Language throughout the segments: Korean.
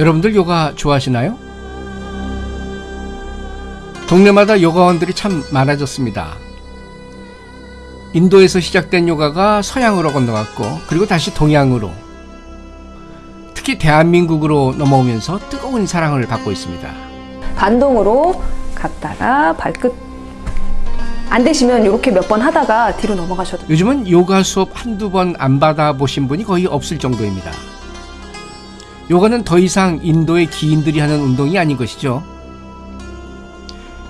여러분들 요가 좋아하시나요? 동네마다 요가원들이 참 많아졌습니다. 인도에서 시작된 요가가 서양으로 건너갔고 그리고 다시 동양으로 특히 대한민국으로 넘어오면서 뜨거운 사랑을 받고 있습니다. 반동으로 갔다가 발끝 안 되시면 이렇게 몇 번 하다가 뒤로 넘어가셔도. 요즘은 요가 수업 한두 번 안 받아보신 분이 거의 없을 정도입니다. 요가는 더 이상 인도의 기인들이 하는 운동이 아닌 것이죠.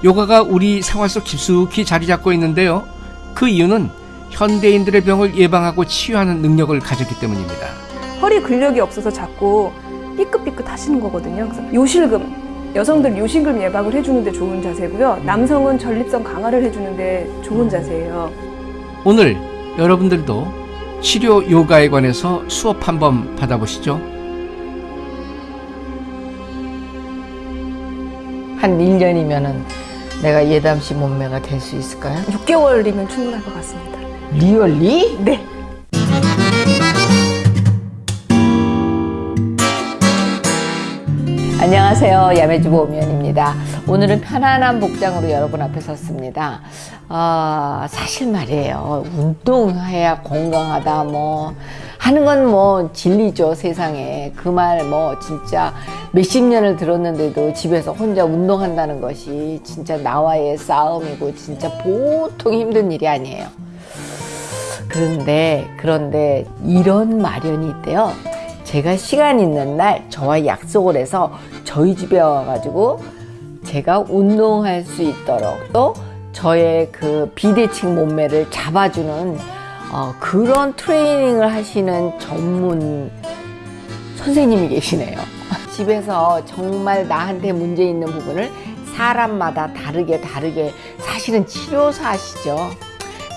요가가 우리 생활 속 깊숙이 자리 잡고 있는데요. 그 이유는 현대인들의 병을 예방하고 치유하는 능력을 가졌기 때문입니다. 허리 근력이 없어서 자꾸 삐끗삐끗 하시는 거거든요. 그래서 요실금 여성들 요실금 예방을 해주는데 좋은 자세고요. 남성은 전립선 강화를 해주는데 좋은 자세예요. 오늘 여러분들도 치료 요가에 관해서 수업 한번 받아보시죠. 한 1년이면은 내가 예담씨 몸매가 될 수 있을까요? 6개월이면 충분할 것 같습니다. 리얼리? 네. 안녕하세요. 야매주부 오면입니다. 오늘은 편안한 복장으로 여러분 앞에 섰습니다. 아, 사실 말이에요. 운동해야 건강하다, 뭐. 하는 건 뭐 진리죠, 세상에. 그 말 뭐 진짜 몇십 년을 들었는데도 집에서 혼자 운동한다는 것이 진짜 나와의 싸움이고 진짜 보통 힘든 일이 아니에요. 그런데, 그런데 이런 마련이 있대요. 제가 시간 있는 날 저와 약속을 해서 저희 집에 와가지고 제가 운동할 수 있도록 또 저의 그 비대칭 몸매를 잡아주는 어, 그런 트레이닝을 하시는 전문 선생님이 계시네요. 집에서 정말 나한테 문제 있는 부분을 사람마다 다르게 다르게 사실은 치료사시죠.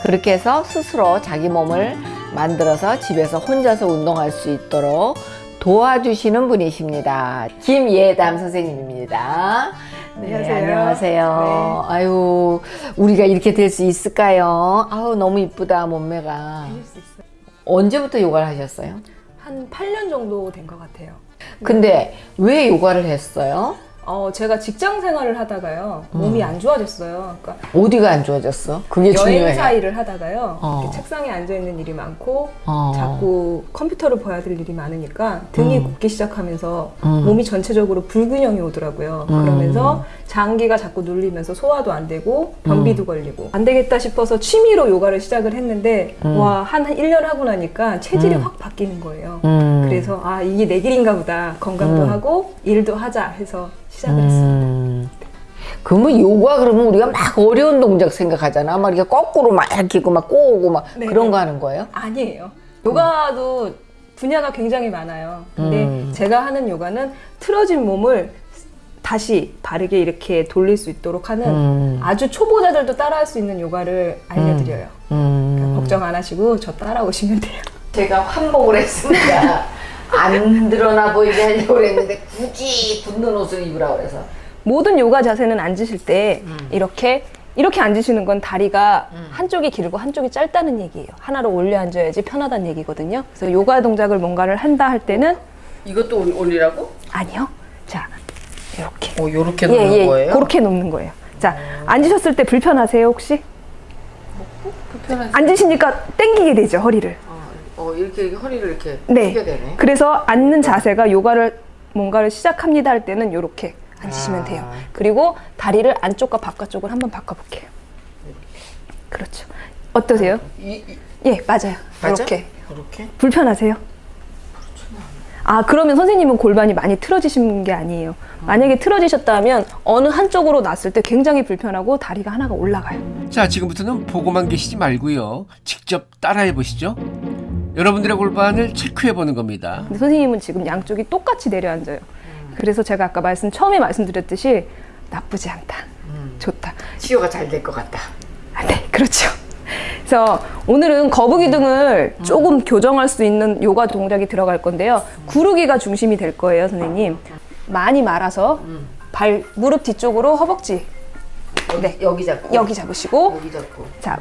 그렇게 해서 스스로 자기 몸을 만들어서 집에서 혼자서 운동할 수 있도록 도와주시는 분이십니다. 김예담 선생님입니다. 네, 안녕하세요. 안녕하세요. 아유, 우리가 이렇게 될 수 있을까요? 아우, 너무 이쁘다, 몸매가. 언제부터 요가를 하셨어요? 한 8년 정도 된 것 같아요. 근데 왜 요가를 했어요? 어, 제가 직장 생활을 하다가요. 음. 몸이 안 좋아졌어요. 그러니까 어디가 안 좋아졌어? 그게 중요해. 여행사 일을 하다가요. 어. 이렇게 책상에 앉아 있는 일이 많고 어. 자꾸 컴퓨터를 봐야 될 일이 많으니까 등이 음. 굽기 시작하면서 음. 몸이 전체적으로 불균형이 오더라고요. 음. 그러면서 장기가 자꾸 눌리면서 소화도 안 되고 변비도 음. 걸리고 안 되겠다 싶어서 취미로 요가를 시작을 했는데 음. 와, 한 1년 하고 나니까 체질이 음. 확 바뀌는 거예요. 음. 그래서 아, 이게 내 길인가 보다. 건강도 음. 하고 일도 하자 해서 시작을 했습니다. 음. 그러면 요가 그러면 우리가 막 어려운 동작 생각하잖아. 막 이렇게 거꾸로 막 이렇게 있고 막 꼬고 막 네, 그런 네. 거 하는 거예요? 아니에요. 요가도 분야가 굉장히 많아요. 근데 음. 제가 하는 요가는 틀어진 몸을 다시 바르게 이렇게 돌릴 수 있도록 하는 음. 아주 초보자들도 따라할 수 있는 요가를 알려드려요. 음. 그러니까 걱정 안 하시고 저 따라오시면 돼요. 제가 환복을 했습니다. 안 드러나 보이게 하려고 그랬는데 굳이 붙는 옷을 입으라고 그래서. 모든 요가 자세는 앉으실 때 음. 이렇게 이렇게 앉으시는 건 다리가 한쪽이 길고 한쪽이 짧다는 얘기예요. 하나로 올려 앉아야지 편하다는 얘기거든요. 그래서 요가 동작을 뭔가를 한다 할 때는 이것도 올- 올리라고? 아니요. 자, 이렇게. 어, 요렇게 예, 놓는 예, 거예요? 그렇게 놓는 거예요. 자, 앉으셨을 때 불편하세요, 혹시? 불편하지? 앉으시니까 땡기게 되죠, 허리를. 어, 어, 이렇게 허리를 이렇게 네. 되네. 그래서 앉는 자세가 요가를 뭔가를 시작합니다 할 때는 이렇게 앉으시면 아. 돼요. 그리고 다리를 안쪽과 바깥쪽을 한번 바꿔볼게요. 그렇죠. 어떠세요? 이, 이, 예, 맞아요. 맞아? 이렇게. 이렇게? 불편하세요? 아, 그러면 선생님은 골반이 많이 틀어지신 게 아니에요. 만약에 틀어지셨다면 어느 한쪽으로 놨을 때 굉장히 불편하고 다리가 하나가 올라가요. 자, 지금부터는 보고만 계시지 말고요. 직접 따라해 보시죠. 여러분들의 골반을 체크해 보는 겁니다. 근데 선생님은 지금 양쪽이 똑같이 내려앉아요. 그래서 제가 아까 말씀 처음에 말씀드렸듯이 나쁘지 않다. 좋다. 치료가 잘 될 것 같다. 아, 네, 그렇죠. 그래서 오늘은 거북이 등을 조금 교정할 수 있는 요가 동작이 들어갈 건데요. 구르기가 중심이 될 거예요, 선생님. 많이 말아서 발 무릎 뒤쪽으로 허벅지 네. 여기 잡고. 여기 잡으시고 여기 잡고. 자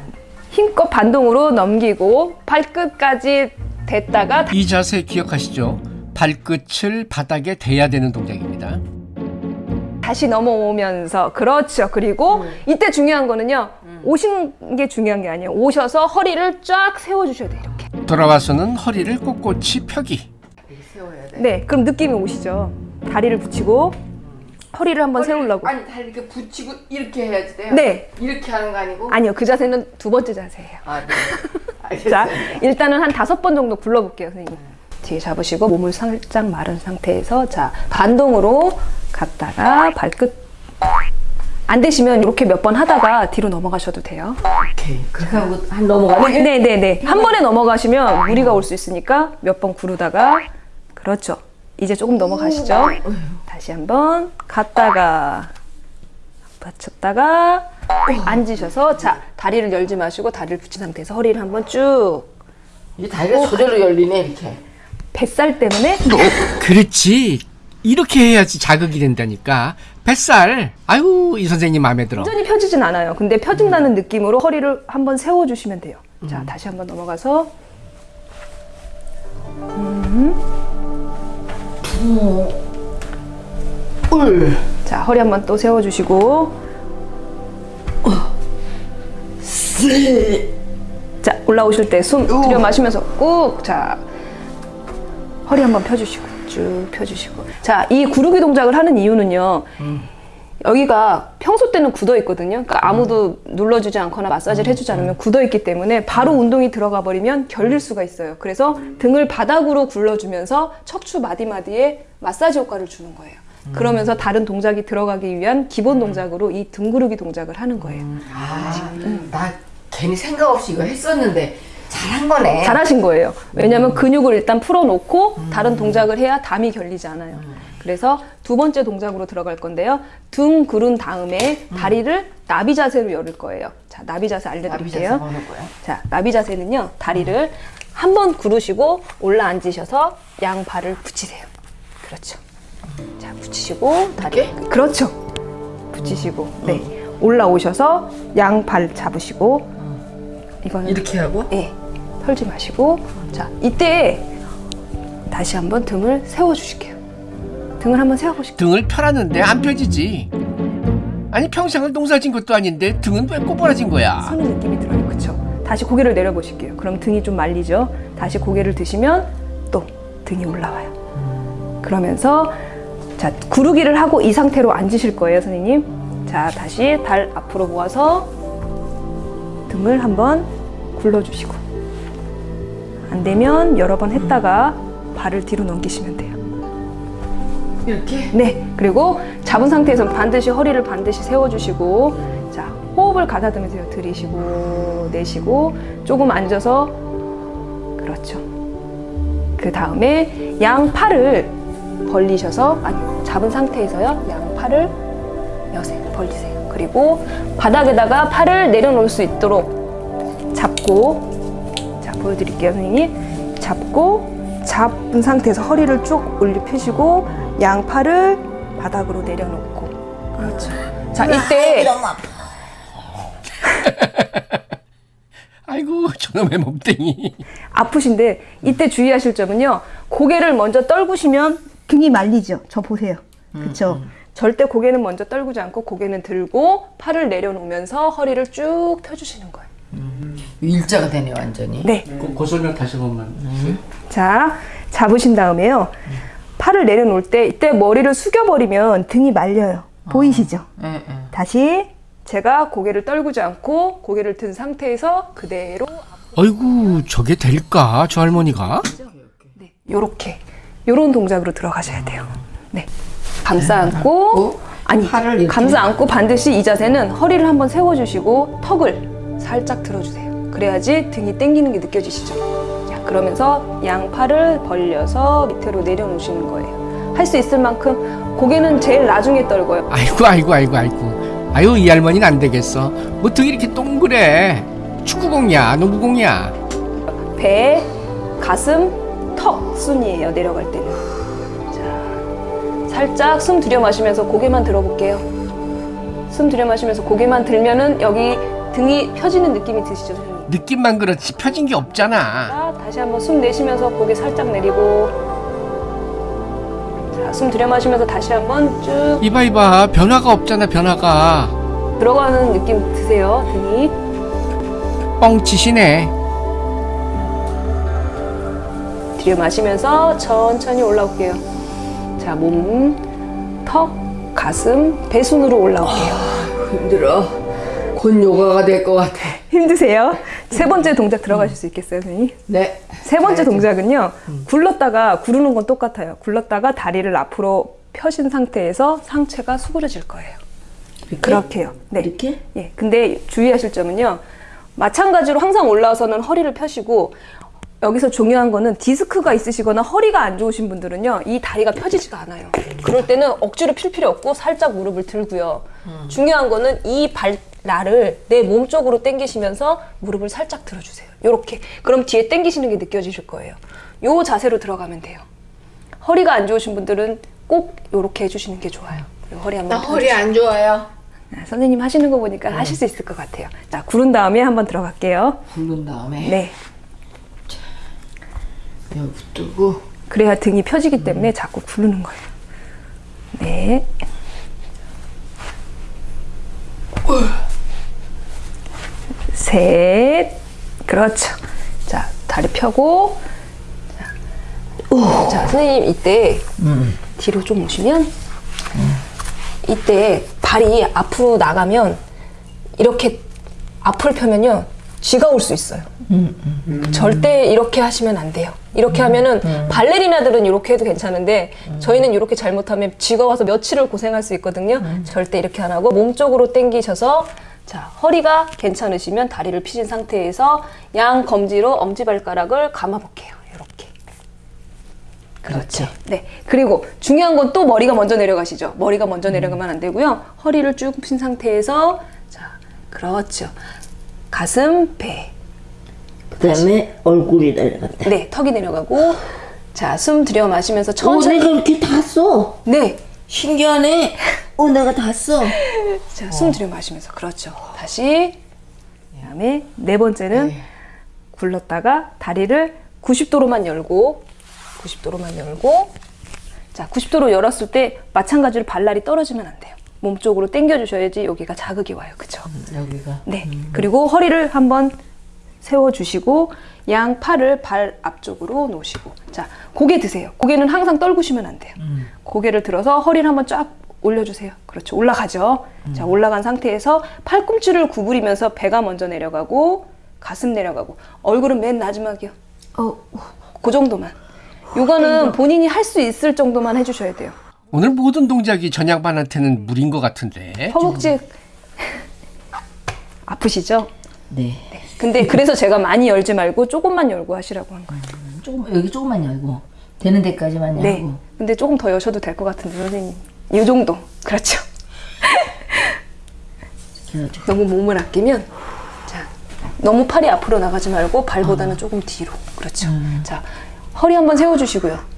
힘껏 반동으로 넘기고 발끝까지 댔다가 이 자세 기억하시죠? 발끝을 바닥에 대야 되는 동작입니다. 다시 넘어오면서 그렇죠. 그리고 이때 중요한 거는요. 오신 게 중요한 게 아니에요. 오셔서 허리를 쫙 세워 주셔야 돼요. 이렇게. 돌아와서는 허리를 꼿꼿이 펴기. 세워야 돼. 네. 그럼 느낌이 오시죠. 다리를 붙이고 허리를 한번 세우려고. 아니 다리 이렇게 붙이고 이렇게 해야지 돼요. 네. 이렇게 하는 거 아니고? 아니요. 그 자세는 두 번째 자세예요. 아 네. 알겠어요. 자, 일단은 한 다섯 번 정도 굴러볼게요, 선생님. 뒤에 잡으시고 몸을 살짝 마른 상태에서 자 반동으로 갔다가 발끝 안 되시면 이렇게 몇 번 하다가 뒤로 넘어가셔도 돼요. 오케이. 그렇게 하고 한 넘어가네. 네네네. 한 번에 넘어가시면 무리가 올 수 있으니까 몇 번 구르다가 그렇죠. 이제 조금 넘어가시죠. 다시 한번 갔다가 받쳤다가 앉으셔서 자 다리를 열지 마시고 다리를 붙인 상태에서 허리를 한번 쭉 이 다리가 저절로 열리네 이렇게. 뱃살 때문에 그렇지. 이렇게 해야지 자극이 된다니까. 뱃살. 아유, 이 선생님 마음에 들어. 완전히 펴지진 않아요. 근데 펴진다는 느낌으로 허리를 한번 세워주시면 돼요. 자, 다시 한번 넘어가서. 울. 자, 허리 한번 또 세워주시고. 자, 올라오실 때 숨 들여 마시면서 꾹. 자, 허리 한번 펴주시고. 쭉 펴주시고. 자, 이 구르기 동작을 하는 이유는요. 여기가 평소 때는 굳어 있거든요. 그러니까 아무도 눌러주지 않거나 마사지를 해주지 않으면 굳어 있기 때문에 바로 운동이 들어가 버리면 결릴 수가 있어요. 그래서 등을 바닥으로 굴러주면서 척추 마디마디에 마사지 효과를 주는 거예요. 그러면서 다른 동작이 들어가기 위한 기본 동작으로 이 등 구르기 동작을 하는 거예요. 아, 나 괜히 생각 없이 이거 했었는데 잘한 거네. 잘하신 거예요. 왜냐하면 근육을 일단 풀어놓고 다른 동작을 해야 담이 결리지 않아요. 그래서 두 번째 동작으로 들어갈 건데요. 등 구른 다음에 다리를 나비 자세로 열을 거예요. 자, 나비 자세 알려드릴게요. 자, 나비 자세는요. 다리를 한 번 구르시고 올라 앉으셔서 양 발을 붙이세요. 그렇죠. 자, 붙이시고 다리. 이렇게? 그렇죠. 붙이시고 네. 올라오셔서 양 발 잡으시고 이거는 이렇게 하고 예, 털지 마시고 자 이때 다시 한번 등을 세워 주실게요. 등을 한번 세워 보실게요. 등을 펴놨는데 안 펴지지. 아니 평생을 농사진 것도 아닌데 등은 왜 꼬부라진 거야? 서는 느낌이 들어요. 그렇죠? 다시 고개를 내려 보실게요. 그럼 등이 좀 말리죠. 다시 고개를 드시면 또 등이 올라와요. 그러면서 자 구르기를 하고 이 상태로 앉으실 거예요, 선생님. 자 다시 발 앞으로 모아서 등을 한번 굴러주시고 안 되면 여러 번 했다가 발을 뒤로 넘기시면 돼요. 이렇게 네. 그리고 잡은 상태에서 반드시 허리를 반드시 세워주시고, 자, 호흡을 가다듬으세요. 들이쉬고, 내쉬고, 조금 앉아서, 그렇죠. 그 다음에 양 팔을 벌리셔서, 아니, 잡은 상태에서요. 양 팔을 여세요. 벌리세요. 그리고 바닥에다가 팔을 내려놓을 수 있도록 잡고, 자, 보여드릴게요, 선생님. 잡고, 잡은 상태에서 허리를 쭉 올려 펴시고 양팔을 바닥으로 내려놓고 그렇죠. 자 이때 아이고 저놈의 몸뚱이. 아프신데 이때 주의하실 점은요 고개를 먼저 떨구시면 등이 말리죠. 저 보세요. 그렇죠. 절대 고개는 먼저 떨구지 않고 고개는 들고 팔을 내려놓으면서 허리를 쭉 펴주시는 거예요. 일자가 되네 완전히. 네. 그 설명 다시 한번만. 자, 잡으신 다음에요. 팔을 내려놓을 때 이때 머리를 숙여버리면 등이 말려요. 보이시죠? 예, 예. 다시 제가 고개를 떨구지 않고 고개를 든 상태에서 그대로 아이고 저게 될까 저 할머니가? 네, 요렇게 요런 동작으로 들어가셔야 돼요. 네. 감싸 안고 어? 아니 팔을 이렇게? 감싸 안고 반드시 이 자세는 허리를 한번 세워 주시고 턱을 살짝 들어 주세요. 그래야지 등이 당기는 게 느껴지시죠? 자, 그러면서 양 팔을 벌려서 밑으로 내려놓으시는 거예요. 할 수 있을 만큼 고개는 제일 나중에 떨고요. 아이고 아이고 아이고 아이고. 아유 이 할머니는 안 되겠어. 뭐 등이 이렇게 동그래. 축구공이야 농구공이야. 배, 가슴, 턱 순이에요. 내려갈 때는. 자, 살짝 숨 들여 마시면서 고개만 들어볼게요. 숨 들여 마시면서 고개만 들면은 여기 등이 펴지는 느낌이 드시죠, 선생님? 느낌만 그렇지 펴진 게 없잖아. 자, 다시 한번 숨 내쉬면서 고개 살짝 내리고 숨 들여 마시면서 다시 한번 쭉 이봐 이봐 변화가 없잖아 변화가 들어가는 느낌 드세요. 등이. 뻥치시네 들여 마시면서 천천히 올라올게요. 자, 몸, 턱, 가슴, 배순으로 올라올게요. 힘들어. 곧 요가가 될 것 같아. 힘드세요? 세 번째 동작 들어가실 수 있겠어요, 선생님? 네. 세 번째 동작은요. 굴렀다가 구르는 건 똑같아요. 굴렀다가 다리를 앞으로 펴신 상태에서 상체가 수그러질 거예요. 그렇게요. 네. 이렇게? 예. 근데 주의하실 점은요. 마찬가지로 항상 올라와서는 허리를 펴시고 여기서 중요한 거는 디스크가 있으시거나 허리가 안 좋으신 분들은요. 이 다리가 펴지지가 않아요. 그럴 때는 억지로 필 필요 없고 살짝 무릎을 들고요. 중요한 거는 이 발 날을 내몸 쪽으로 당기시면서 무릎을 살짝 들어주세요. 요렇게. 그럼 뒤에 당기시는 게 느껴지실 거예요. 요 자세로 들어가면 돼요. 허리가 안 좋으신 분들은 꼭 요렇게 해주시는 게 좋아요. 그리고 허리 한번 나 허리 안 좋아요. 아, 선생님 하시는 거 보니까 하실 수 있을 것 같아요. 자, 구른 다음에 한번 들어갈게요. 굴른 다음에 네. 여기 뜨고 그래야 등이 펴지기 때문에 자꾸 구르는 거예요. 네. 셋. 그렇죠. 자, 다리 펴고. 자, 오. 자 선생님 이때 뒤로 좀 오시면 이때 발이 앞으로 나가면 이렇게 앞을 펴면요 쥐가 올 수 있어요. 절대 이렇게 하시면 안 돼요. 이렇게 하면은 발레리나들은 이렇게 해도 괜찮은데 저희는 이렇게 잘못하면 쥐가 와서 며칠을 고생할 수 있거든요. 절대 이렇게 안 하고 몸 쪽으로 당기셔서 자 허리가 괜찮으시면 다리를 피신 상태에서 양 검지로 엄지발가락을 감아볼게요. 이렇게. 그렇죠. 네. 그리고 중요한 건 또 머리가 먼저 내려가시죠. 머리가 먼저 내려가면 안 되고요. 허리를 쭉 핀 상태에서 자, 그렇죠. 가슴, 배. 그다음에 얼굴이 내려간다. 네, 턱이 내려가고 자, 숨 들여 마시면서 어, 천천히 내가 이렇게 다 써. 네. 신기하네. 어, 내가 다 써. 자, 숨 들여 마시면서 그렇죠. 다시 그다음에 네 번째는 굴렀다가 다리를 90도로만 열고 90도로만 열고 자, 90도로 열었을 때 마찬가지로 발날이 떨어지면 안 돼요. 몸 쪽으로 당겨 주셔야지 여기가 자극이 와요. 그렇죠? 여기가 네. 그리고 허리를 한번 세워주시고 양 팔을 발 앞쪽으로 놓으시고 자 고개 드세요. 고개는 항상 떨구시면 안 돼요. 고개를 들어서 허리를 한번 쫙 올려주세요. 그렇죠. 올라가죠. 자 올라간 상태에서 팔꿈치를 구부리면서 배가 먼저 내려가고 가슴 내려가고 얼굴은 맨 마지막이요. 어, 그 정도만. 요거는 본인이 할 수 있을 정도만 해주셔야 돼요. 오늘 모든 동작이 전양반한테는 무리인 것 같은데 허벅지 아프시죠? 네. 근데 그래서 제가 많이 열지 말고 조금만 열고 하시라고 한 거예요. 조금 여기 조금만 열고 되는 데까지만 열고. 네. 근데 조금 더 여셔도 될 것 같은데 선생님. 이 정도. 그렇죠. 그래가지고 너무 몸을 아끼면 자 너무 팔이 앞으로 나가지 말고 발보다는 조금 뒤로. 그렇죠. 자 허리 한번 세워주시고요.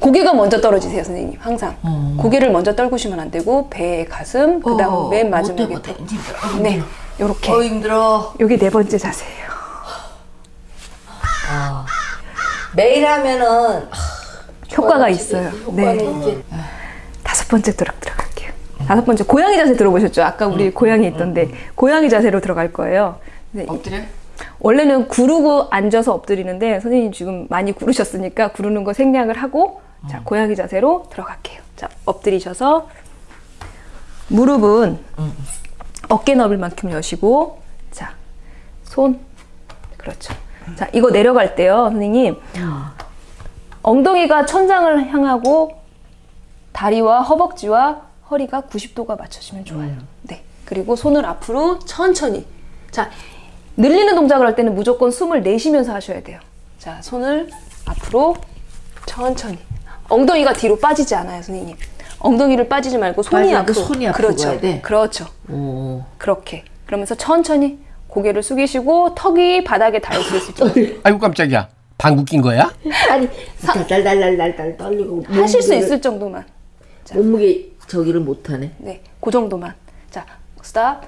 고개가 먼저 떨어지세요, 선생님. 항상 고개를 먼저 떨구시면 안 되고 배, 가슴, 그 다음 어, 맨 못해, 마지막에 못해. 턱. 힘들어. 네, 요렇게. 어 힘들어. 요게 네 번째 자세예요. 매일 하면은 효과가 있어요. 네. 이제 다섯 번째 들어 들어갈게요. 다섯 번째 고양이 자세 들어보셨죠? 아까 우리 고양이 있던데 고양이 자세로 들어갈 거예요. 네, 엎드려? 원래는 구르고 앉아서 엎드리는데 선생님 지금 많이 구르셨으니까 구르는 거 생략을 하고 자 고양이 자세로 들어갈게요. 자 엎드리셔서 무릎은 어깨 넓을 만큼 여시고 자 손 그렇죠. 자 이거 내려갈 때요 선생님 엉덩이가 천장을 향하고 다리와 허벅지와 허리가 90도가 맞춰지면 좋아요. 네. 그리고 손을 앞으로 천천히. 자, 늘리는 동작을 할 때는 무조건 숨을 내쉬면서 하셔야 돼요. 자, 손을 앞으로 천천히. 엉덩이가 뒤로 빠지지 않아요, 선생님. 엉덩이를 빠지지 말고 손이 앞으로. 손이 앞으로 그렇죠. 가야 돼? 그렇죠. 오. 그렇게. 그러면서 천천히 고개를 숙이시고 턱이 바닥에 닿을 수 있을 정도. 아이고 깜짝이야 방구 낀 거야? 아니, 달달달달달 떨리고 하실 수 있을 정도만. 몸무게 저기를 못 하네. 네, 그 정도만. 자, 스탑.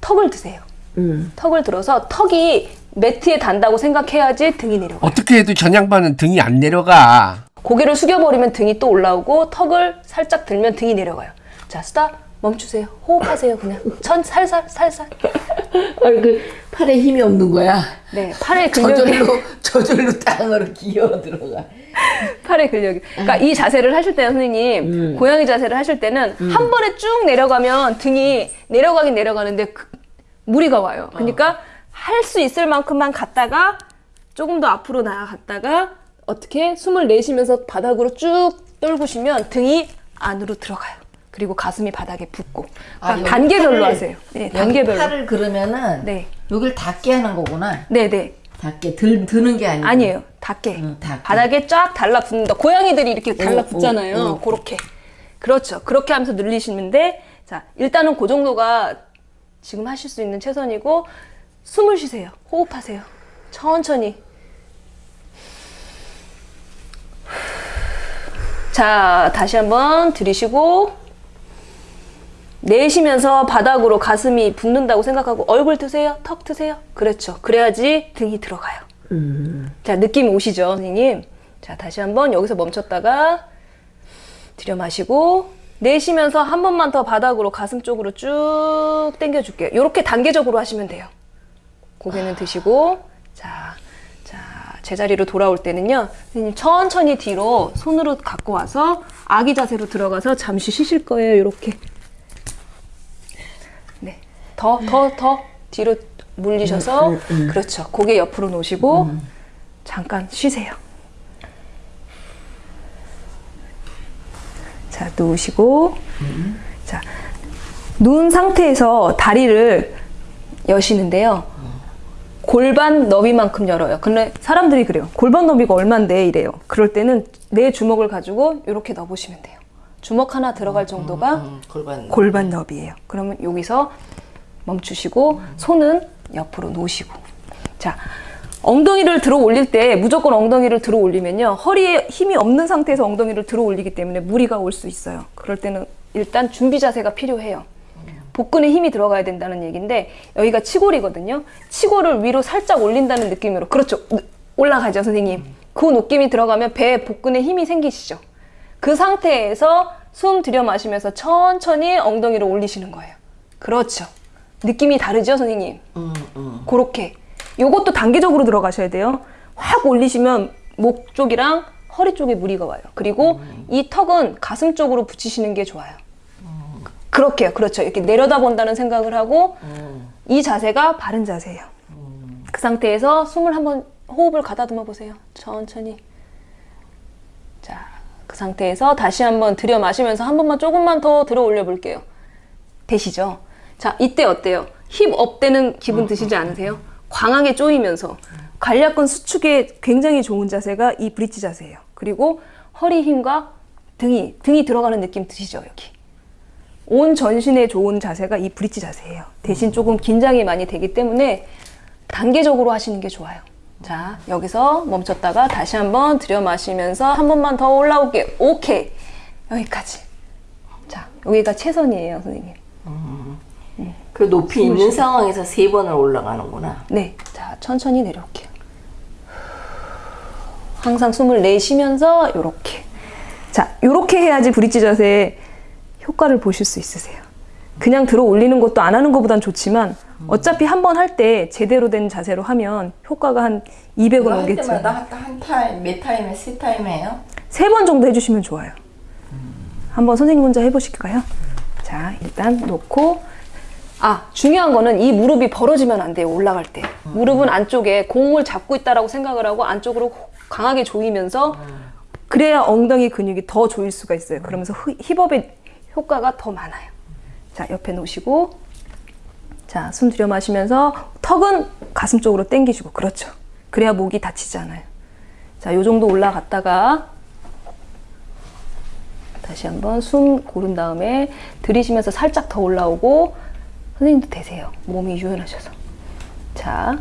턱을 드세요. 음. 턱을 들어서 턱이 매트에 단다고 생각해야지 등이 내려가. 어떻게 해도 전 양반은 등이 안 내려가 고개를 숙여버리면 등이 또 올라오고 턱을 살짝 들면 등이 내려가요. 자, 스탑. 멈추세요. 호흡하세요. 그냥 천 살살 살살. 아니 그 팔에 힘이 없는 거야. 네, 팔의 근력이 저절로 저절로 땅으로 기어 들어가. 팔의 근력이. 그러니까 이 자세를 하실 때는 선생님 고양이 자세를 하실 때는 한 번에 쭉 내려가면 등이 내려가긴 내려가는데 그- 무리가 와요. 그러니까 할수 있을 만큼만 갔다가 조금 더 앞으로 나아갔다가 어떻게 숨을 내쉬면서 바닥으로 쭉 떨구시면 등이 안으로 들어가요. 그리고 가슴이 바닥에 붙고. 아, 그러니까 여기 단계별로 팔을- 하세요. 네, 단계별로. 팔을 그러면은 네. 여기를 닿게 하는 거구나. 네, 네. 닿게 들 드는 게 아니고. 아니에요. 닿게. 응, 닿게. 바닥에 쫙 달라붙는다. 고양이들이 이렇게 달라붙잖아요. 어, 어. 그렇게. 그렇죠. 그렇게 하면서 늘리시는데, 자, 일단은 그 정도가 지금 하실 수 있는 최선이고, 숨을 쉬세요. 호흡하세요. 천천히. 자, 다시 한번 들이쉬고, 내쉬면서 바닥으로 가슴이 붙는다고 생각하고, 얼굴 트세요. 턱 트세요. 그렇죠. 그래야지 등이 들어가요. 자, 느낌 오시죠, 선생님? 자, 다시 한번 여기서 멈췄다가 들여 마시고 내쉬면서 한 번만 더 바닥으로 가슴 쪽으로 쭉 당겨 줄게요. 이렇게 단계적으로 하시면 돼요. 고개는 드시고 자, 자, 제자리로 돌아올 때는요. 선생님 천천히 뒤로 손으로 갖고 와서 아기 자세로 들어가서 잠시 쉬실 거예요. 이렇게. 네. 더, 더, 더 뒤로 물리셔서 그렇죠. 고개 옆으로 놓으시고 잠깐 쉬세요. 자, 누우시고 자, 누운 상태에서 다리를 여시는데요. 골반 너비만큼 열어요. 근데 사람들이 그래요. 골반 너비가 얼만데 이래요. 그럴 때는 내 주먹을 가지고 이렇게 넣어보시면 돼요. 주먹 하나 들어갈 정도가 음, 골반. 골반 너비예요. 그러면 여기서 멈추시고 손은 옆으로 놓으시고 자 엉덩이를 들어 올릴 때 무조건 엉덩이를 들어 올리면요 허리에 힘이 없는 상태에서 엉덩이를 들어 올리기 때문에 무리가 올 수 있어요. 그럴 때는 일단 준비 자세가 필요해요. 복근에 힘이 들어가야 된다는 얘기인데 여기가 치골이거든요. 치골을 위로 살짝 올린다는 느낌으로 그렇죠. 올라가죠 선생님. 그 느낌이 들어가면 배에 복근에 힘이 생기시죠. 그 상태에서 숨 들여 마시면서 천천히 엉덩이를 올리시는 거예요. 그렇죠. 느낌이 다르죠, 선생님? 음, 음. 그렇게. 요것도 단계적으로 들어가셔야 돼요. 확 올리시면 목 쪽이랑 허리 쪽에 무리가 와요. 그리고 이 턱은 가슴 쪽으로 붙이시는 게 좋아요. 그렇게요. 그렇죠. 이렇게 내려다 본다는 생각을 하고 이 자세가 바른 자세예요. 그 상태에서 숨을 한번 호흡을 가다듬어 보세요. 천천히. 자, 그 상태에서 다시 한번 들여 마시면서 한 번만 조금만 더 들어 올려 볼게요. 되시죠? 자, 이때 어때요? 힙업 되는 기분 드시지 않으세요? 광하게 조이면서 관략근 수축에 굉장히 좋은 자세가 이 브릿지 자세예요. 그리고 허리 힘과 등이 등이 들어가는 느낌 드시죠, 여기. 온 전신에 좋은 자세가 이 브릿지 자세예요. 대신 조금 긴장이 많이 되기 때문에 단계적으로 하시는 게 좋아요. 자, 여기서 멈췄다가 다시 한번 들여 마시면서 한 번만 더 올라올게요. 오케이. 여기까지. 자, 여기가 최선이에요, 선생님. 그 높이 있는 상황에서 세 번을 올라가는구나. 네. 자, 천천히 내려올게요. 항상 숨을 내쉬면서 요렇게. 자, 요렇게 해야지 브릿지 자세의 효과를 보실 수 있으세요. 그냥 들어 올리는 것도 안 하는 것보단 좋지만 어차피 한 번 할 때 제대로 된 자세로 하면 효과가 한 200은 할 오겠죠. 때마다 한 타임, 몇 타임에 세 타임이에요? 세 번 정도 해주시면 좋아요. 한번 선생님 혼자 해보실까요? 자, 일단 놓고. 아, 중요한 거는 이 무릎이 벌어지면 안 돼요, 올라갈 때. 무릎은 안쪽에 공을 잡고 있다라고 생각을 하고 안쪽으로 강하게 조이면서 그래야 엉덩이 근육이 더 조일 수가 있어요. 그러면서 히- 힙업의 효과가 더 많아요. 자, 옆에 놓으시고. 자, 숨 들여 마시면서 턱은 가슴 쪽으로 당기시고. 그렇죠. 그래야 목이 다치지 않아요. 자, 요 정도 올라갔다가 다시 한번 숨 고른 다음에 들이쉬면서 살짝 더 올라오고 선생님도 되세요. 몸이 유연하셔서. 자,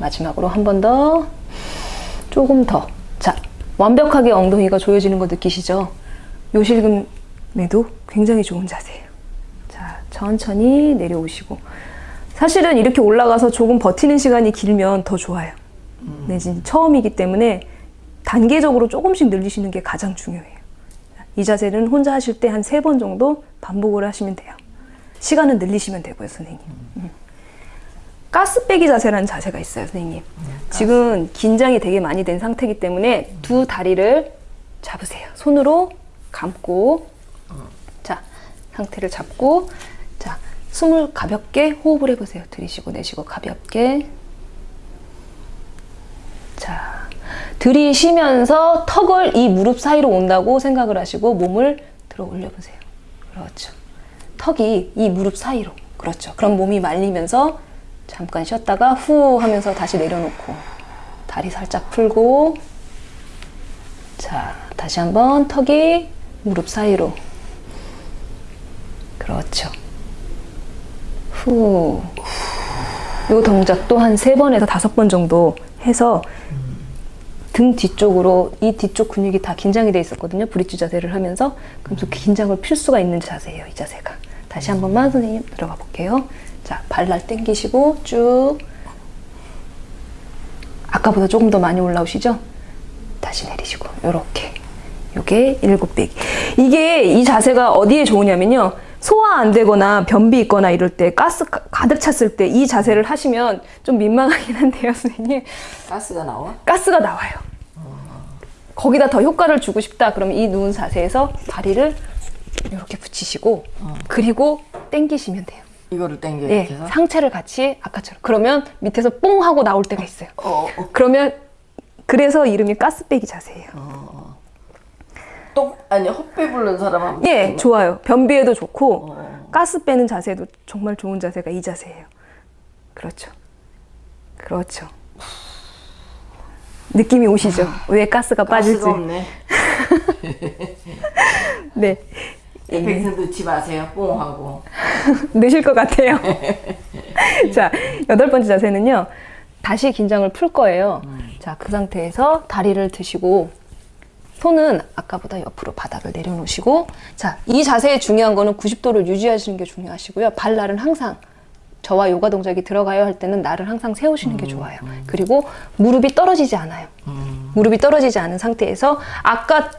마지막으로 한 번 더. 조금 더. 자, 완벽하게 엉덩이가 조여지는 거 느끼시죠? 요실금에도 굉장히 좋은 자세예요. 자, 천천히 내려오시고. 사실은 이렇게 올라가서 조금 버티는 시간이 길면 더 좋아요. 네, 지금 처음이기 때문에 단계적으로 조금씩 늘리시는 게 가장 중요해요. 이 자세는 혼자 하실 때 한 세 번 정도 반복을 하시면 돼요. 시간은 늘리시면 되고요, 선생님. 음. 가스 빼기 자세라는 자세가 있어요, 선생님. 지금 긴장이 되게 많이 된 상태이기 때문에 두 다리를 잡으세요. 손으로 감고, 자, 상태를 잡고, 자, 숨을 가볍게 호흡을 해보세요. 들이쉬고 내쉬고 가볍게. 자, 들이쉬면서 턱을 이 무릎 사이로 온다고 생각을 하시고 몸을 들어 올려보세요. 그렇죠. 턱이 이 무릎 사이로. 그렇죠. 그럼 몸이 말리면서 잠깐 쉬었다가 후 하면서 다시 내려놓고 다리 살짝 풀고 자, 다시 한번 턱이 무릎 사이로. 그렇죠. 후. 요 동작도 한 세 번에서 다섯 번 정도 해서 등 뒤쪽으로 이 뒤쪽 근육이 다 긴장이 돼 있었거든요. 브릿지 자세를 하면서 그래서 그 긴장을 필 수가 있는 자세예요. 이 자세가. 다시 한 번만 선생님 들어가 볼게요. 자, 발날 당기시고 쭉. 아까보다 조금 더 많이 올라오시죠? 다시 내리시고 요렇게. 요게 일곱 배기 이게 이 자세가 어디에 좋으냐면요. 소화 안 되거나 변비 있거나 이럴 때 가스 가- 가득 찼을 때 이 자세를 하시면 좀 민망하긴 한데요 선생님. 가스가 나와? 가스가 나와요. 거기다 더 효과를 주고 싶다. 그러면 이 누운 자세에서 다리를 이렇게 붙이시고 그리고 당기시면 돼요 이거를 당겨 예, 이렇게 해서? 상체를 같이 아까처럼 그러면 밑에서 뽕 하고 나올 때가 있어요 어, 어. 그러면 그래서 이름이 가스 빼기 자세예요 똥 아니 헛배 부른 사람 한번 예, 좋아요. 변비에도 좋고 어. 가스 빼는 자세도 정말 좋은 자세가 이 자세예요. 그렇죠. 그렇죠. 느낌이 오시죠? 왜 가스가 빠질지. 가스가 없네. 네. 에펙트 넣지 마세요. 뽕하고. 넣으실 것 같아요. 자, 여덟 번째 자세는요. 다시 긴장을 풀 거예요. 자, 그 상태에서 다리를 드시고 손은 아까보다 옆으로 바닥을 내려놓으시고 자, 이 자세의 중요한 거는 90도를 유지하시는 게 중요하시고요. 발날은 항상 저와 요가 동작이 들어가요 할 때는 날을 항상 세우시는 게 좋아요. 그리고 무릎이 떨어지지 않아요. 무릎이 떨어지지 않은 상태에서 아까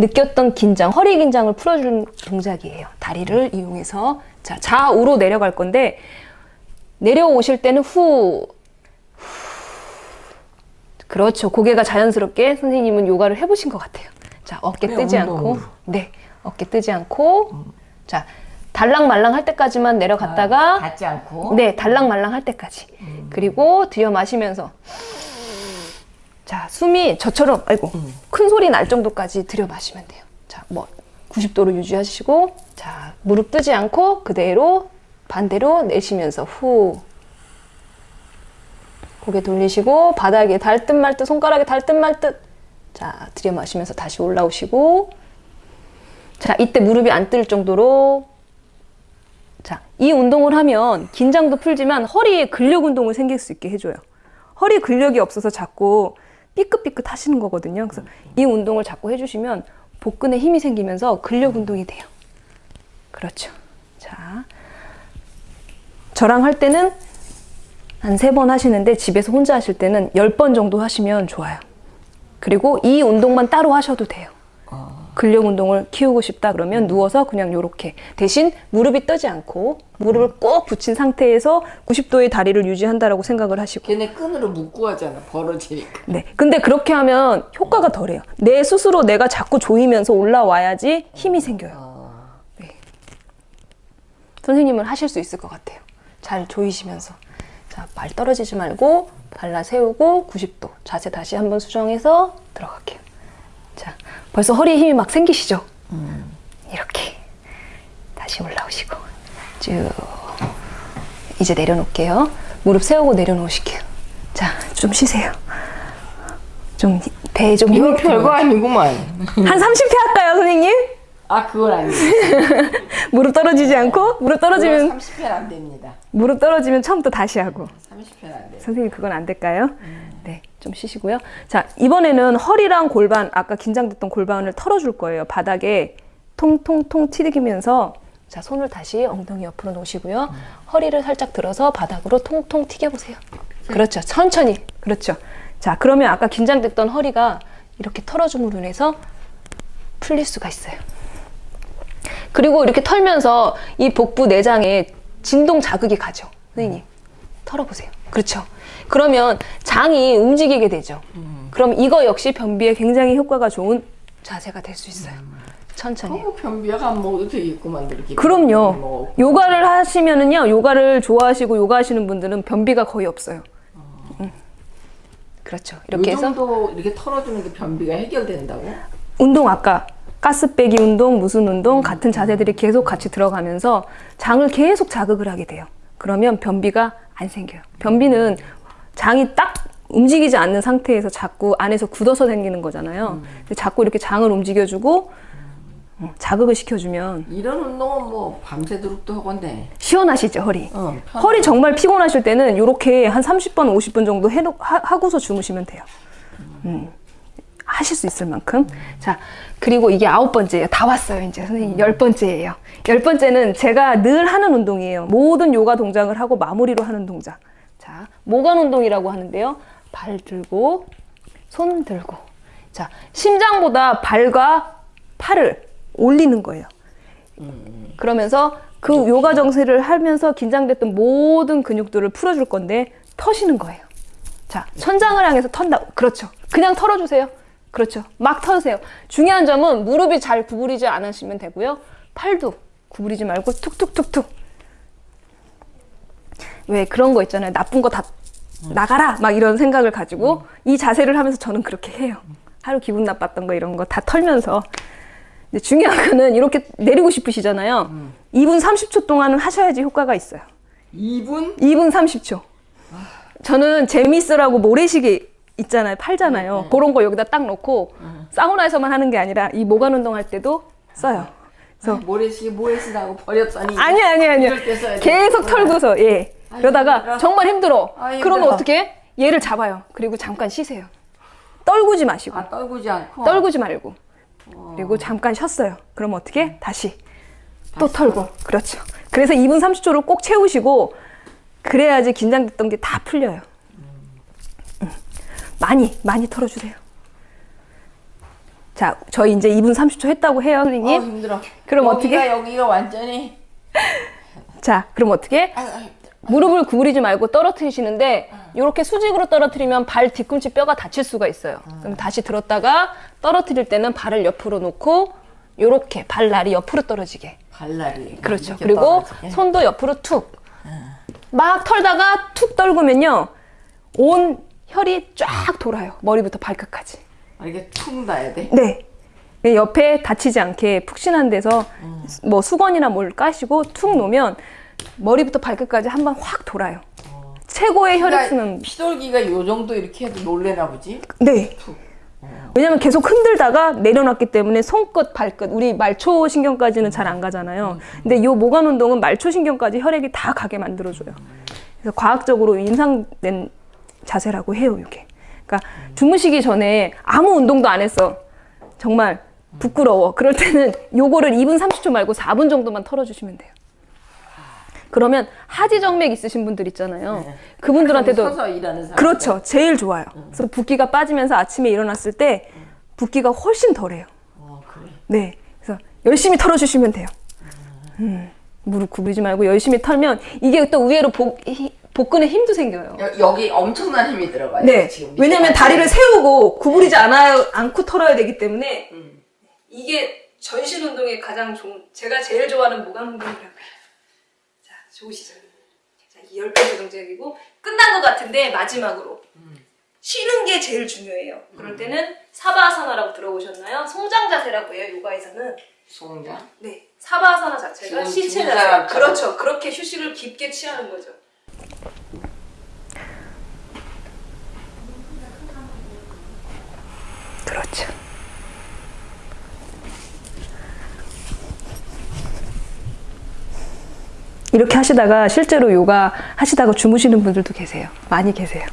느꼈던 긴장, 허리 긴장을 풀어주는 동작이에요. 다리를 이용해서 자 좌우로 내려갈 건데 내려오실 때는 후, 후. 그렇죠. 고개가 자연스럽게 선생님은 요가를 해보신 것 같아요. 자 어깨 그냥 뜨지 않고. 네 어깨 뜨지 않고 자 달랑말랑 할 때까지만 내려갔다가 닿지 않고. 네, 달랑말랑 할 때까지. 그리고 들여 마시면서 자, 숨이 저처럼 아이고. 큰 소리 날 정도까지 들여 마시면 돼요. 자, 뭐 90도로 유지하시고 자, 무릎 뜨지 않고 그대로 반대로 내쉬면서 후 고개 돌리시고 바닥에 닿을 듯말듯 손가락에 닿을 듯말 듯. 자, 들여 마시면서 다시 올라오시고 자, 이때 무릎이 안 뜰 정도로 자, 이 운동을 하면 긴장도 풀지만 허리에 근력 운동을 생길 수 있게 해줘요. 허리 근력이 없어서 자꾸 삐끗삐끗 하시는 거거든요. 그래서 이 운동을 자꾸 해주시면 복근에 힘이 생기면서 근력 운동이 돼요. 그렇죠. 자, 저랑 할 때는 한 세 번 하시는데 집에서 혼자 하실 때는 열 번 정도 하시면 좋아요. 그리고 이 운동만 따로 하셔도 돼요. 근력 운동을 키우고 싶다 그러면 누워서 그냥 요렇게. 대신 무릎이 떠지 않고 무릎을 꼭 붙인 상태에서 90도의 다리를 유지한다라고 생각을 하시고. 걔네 끈으로 묶고 하잖아. 벌어지니까. 네. 근데 그렇게 하면 효과가 덜해요. 내 스스로 내가 자꾸 조이면서 올라와야지 힘이 생겨요. 네. 선생님은 하실 수 있을 것 같아요. 잘 조이시면서. 자 발 떨어지지 말고 발라 세우고 90도. 자세 다시 한번 수정해서 들어갈게요. 자 벌써 허리에 힘이 막 생기시죠 이렇게 다시 올라오시고 쭉 이제 내려놓을게요 무릎 세우고 내려놓으실게요 자 좀 쉬세요 좀 배에 좀 힘이 별거 아니구만. 한 30회 할까요 선생님? 아 그건 아니에요. 무릎 떨어지지 않고 무릎 떨어지면 30회는 안 됩니다. 무릎 떨어지면 처음부터 다시 하고 30회는 안 돼요. 선생님 그건 안 될까요? 네, 좀 쉬시고요. 자, 이번에는 허리랑 골반 아까 긴장됐던 골반을 털어줄 거예요. 바닥에 통통통 튀기면서 자 손을 다시 엉덩이 옆으로 놓으시고요. 허리를 살짝 들어서 바닥으로 통통 튀겨보세요. 그렇죠. 천천히. 그렇죠. 자, 그러면 아까 긴장됐던 허리가 이렇게 털어줌으로 인해서 풀릴 수가 있어요. 그리고 이렇게 털면서 이 복부 내장에 진동 자극이 가죠. 선생님, 털어보세요. 그렇죠. 그러면 장이 움직이게 되죠. 그럼 이거 역시 변비에 굉장히 효과가 좋은 자세가 될 수 있어요. 천천히. 어, 변비약 안 먹어도 되겠구만 이렇게. 그럼요. 먹고. 요가를 하시면은요, 요가를 좋아하시고 요가 하시는 분들은 변비가 거의 없어요. 음. 그렇죠. 이렇게 이 해서 정도 이렇게 털어주는 게 변비가 해결된다고? 운동 아까 가스 빼기 운동, 무슨 운동 같은 자세들이 계속 같이 들어가면서 장을 계속 자극을 하게 돼요. 그러면 변비가 안 생겨요. 변비는 장이 딱 움직이지 않는 상태에서 자꾸 안에서 굳어서 생기는 거잖아요. 근데 자꾸 이렇게 장을 움직여주고 어, 자극을 시켜주면 이런 운동은 뭐 밤새도록 도 하건데. 시원하시죠 허리. 어, 편- 허리 정말 피곤하실 때는 이렇게 한 30번, 50분 정도 해놓, 하, 하고서 주무시면 돼요. 음. 하실 수 있을 만큼. 자, 그리고 이게 아홉 번째예요. 다 왔어요, 이제. 선생님, 열 번째예요. 열 번째는 제가 늘 하는 운동이에요. 모든 요가 동작을 하고 마무리로 하는 동작. 자, 모관 운동이라고 하는데요. 발 들고, 손 들고. 자, 심장보다 발과 팔을 올리는 거예요. 그러면서 그 요가 정세를 하면서 긴장됐던 모든 근육들을 풀어줄 건데 터시는 거예요. 자, 천장을 향해서 턴다. 그렇죠. 그냥 털어주세요. 그렇죠. 막 털으세요. 중요한 점은 무릎이 잘 구부리지 않으시면 되고요. 팔도 구부리지 말고 툭툭툭툭. 왜 그런 거 있잖아요. 나쁜 거 다 나가라 막 이런 생각을 가지고 이 자세를 하면서 저는 그렇게 해요. 하루 기분 나빴던 거 이런 거 다 털면서 근데 중요한 거는 이렇게 내리고 싶으시잖아요. 2분 30초 동안은 하셔야지 효과가 있어요. 2분? 2분 30초. 저는 재미있으라고 모래시계 있잖아요. 팔잖아요. 그런 거 여기다 딱 놓고 사우나에서만 하는 게 아니라 이 모관 운동할 때도 써요. 그래서 모래시계 모래시다고 버렸더니. 아니 아니 써야 계속 되겠구나. 털고서 예. 아이, 그러다가. 정말 힘들어. 아. 그러면 어떻게? 해? 얘를 잡아요. 그리고 잠깐 쉬세요. 떨구지 마시고. 아, 떨구지 않고. 떨구지 말고. 그리고 잠깐 쉬었어요. 그럼 어떻게? 다시 또 털고. 그렇죠. 그래서 2분 30초를 꼭 채우시고 그래야지 긴장됐던 게 다 풀려요. 음. 많이 많이 털어주세요. 자, 저희 이제 2분 30초 했다고 해요, 어, 선생님. 힘들어. 그럼 여기가, 어떻게? 여기가 완전히. 자, 그럼 어떻게? 아, 아, 무릎을 구부리지 말고 떨어뜨리시는데 이렇게 수직으로 떨어뜨리면 발 뒤꿈치 뼈가 다칠 수가 있어요. 그럼 다시 들었다가 떨어뜨릴 때는 발을 옆으로 놓고 이렇게 발날이 옆으로 떨어지게. 발날이. 그렇죠. 그리고 떨어지게. 손도 옆으로 툭. 막 털다가 툭 떨구면요. 온 혈이 쫙 돌아요. 머리부터 발끝까지. 아, 이게 퉁 놔야 돼. 네. 옆에 다치지 않게 푹신한 데서 뭐 수건이나 뭘 까시고 툭 놓으면 머리부터 발끝까지 한 번 확 돌아요. 최고의 혈액 순환. 피돌기가 요 정도 이렇게 해도 놀래나 보지? 네. 왜냐면 계속 흔들다가 내려놨기 때문에 손끝, 발끝, 우리 말초 신경까지는 잘 안 가잖아요. 근데 요 모관 운동은 말초 신경까지 혈액이 다 가게 만들어줘요. 그래서 과학적으로 임상된 자세라고 해요, 이게. 그러니까 주무시기 전에 아무 운동도 안 했어. 정말 부끄러워. 그럴 때는 요거를 2분 30초 말고 4분 정도만 털어주시면 돼요. 그러면 하지정맥 있으신 분들 있잖아요. 그분들한테도 일하는 사람. 그렇죠. 제일 좋아요. 그래서 붓기가 빠지면서 아침에 일어났을 때 붓기가 훨씬 덜해요. 어, 그래. 네. 그래서 열심히 털어주시면 돼요. 음, 무릎 구부리지 말고 열심히 털면 이게 또 의외로 복, 히- 복근에 힘도 생겨요. 여, 여기 엄청난 힘이 들어가요. 네. 왜냐면. 다리를 세우고 구부리지 않아요, 않고 털어야 되기 때문에 이게 전신 운동에 가장 좋은, 제가 제일 좋아하는 모관 운동이라고 해요. 자, 좋으시죠? 자, 이열 번째 동작이고 끝난 것 같은데 마지막으로 쉬는 게 제일 중요해요. 그럴 때는 사바아사나라고 들어보셨나요? 송장 자세라고 해요, 요가에서는. 송장. 네, 사바아사나 자체가 죽은 자세. 그렇죠. 그렇게 휴식을 깊게 취하는 거죠. 이렇게 하시다가 실제로 요가 하시다가 주무시는 분들도 계세요. 많이 계세요.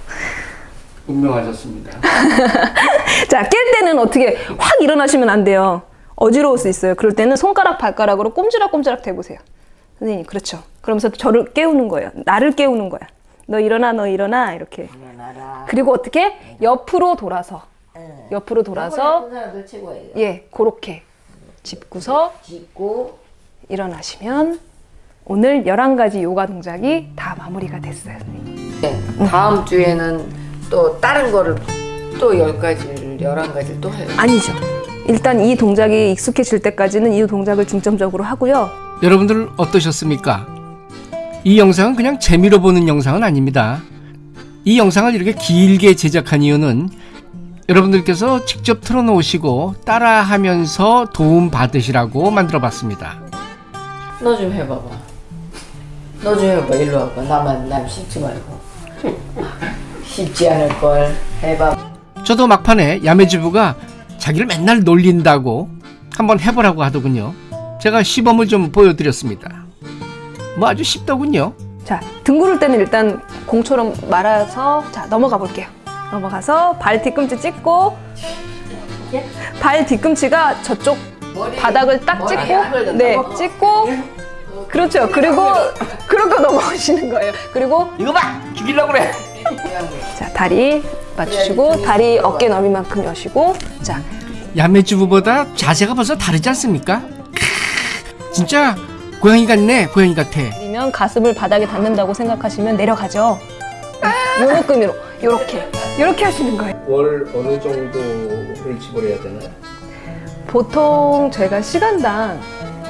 운명하셨습니다. 자, 깰 때는 어떻게 확 일어나시면 안 돼요. 어지러울 수 있어요. 그럴 때는 손가락, 발가락으로 꼼지락꼼지락 대보세요. 선생님, 그렇죠. 그러면서 저를 깨우는 거예요. 나를 깨우는 거야. 너 일어나, 너 일어나, 이렇게. 일어나라. 그리고 어떻게? 옆으로 돌아서. 응. 옆으로 돌아서. 예, 그렇게 짚고서 짚고 일어나시면 오늘 11가지 요가 동작이 다 마무리가 됐어요, 선생님. 네, 다음 주에는 또 다른 거를 또열 가지를 열한 가지를 또 해요. 아니죠. 일단 이 동작이 익숙해질 때까지는 이 동작을 중점적으로 하고요. 여러분들 어떠셨습니까? 이 영상은 그냥 재미로 보는 영상은 아닙니다. 이 영상을 이렇게 길게 제작한 이유는 여러분들께서 직접 틀어놓으시고 따라하면서 도움 받으시라고 만들어 봤습니다. 너 좀 해봐봐. 너좀 해봐. 일로 와봐. 나만 남 씹지 말고. 쉽지 않을 걸 해봐. 저도 막판에 야매주부가 자기를 맨날 놀린다고 한번 해보라고 하더군요. 제가 시범을 좀 보여드렸습니다. 뭐 아주 쉽더군요. 자, 등 구를 때는 일단 공처럼 말아서 자, 넘어가 볼게요. 넘어가서 발 뒤꿈치 찍고 발 뒤꿈치가 저쪽 바닥을 딱 머리 찍고? 네, 찍고 그렇죠. 그리고 그렇게 넘어가시는 거예요. 그리고 이거 봐! 죽이려고 그래! 자, 다리 맞추시고 다리 어깨 너비만큼 여시고 자, 야매주부보다 자세가 벌써 다르지 않습니까? 크, 진짜 고양이 같네, 고양이 같아. 내리면 가슴을 바닥에 닿는다고 생각하시면 내려가죠. 요 느낌으로 요렇게 요렇게 하시는 거예요. 월 어느 정도를 지불해야 되나요? 보통 저희가 시간당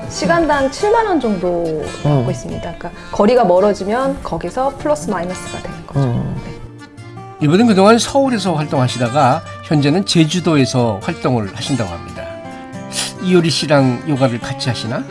시간당 7만 원 정도 받고 있습니다. 그러니까 거리가 멀어지면 거기서 플러스 마이너스가 되는 거죠. 네. 이분은 그동안 서울에서 활동하시다가 현재는 제주도에서 활동을 하신다고 합니다. 이효리 씨랑 요가를 같이 하시나?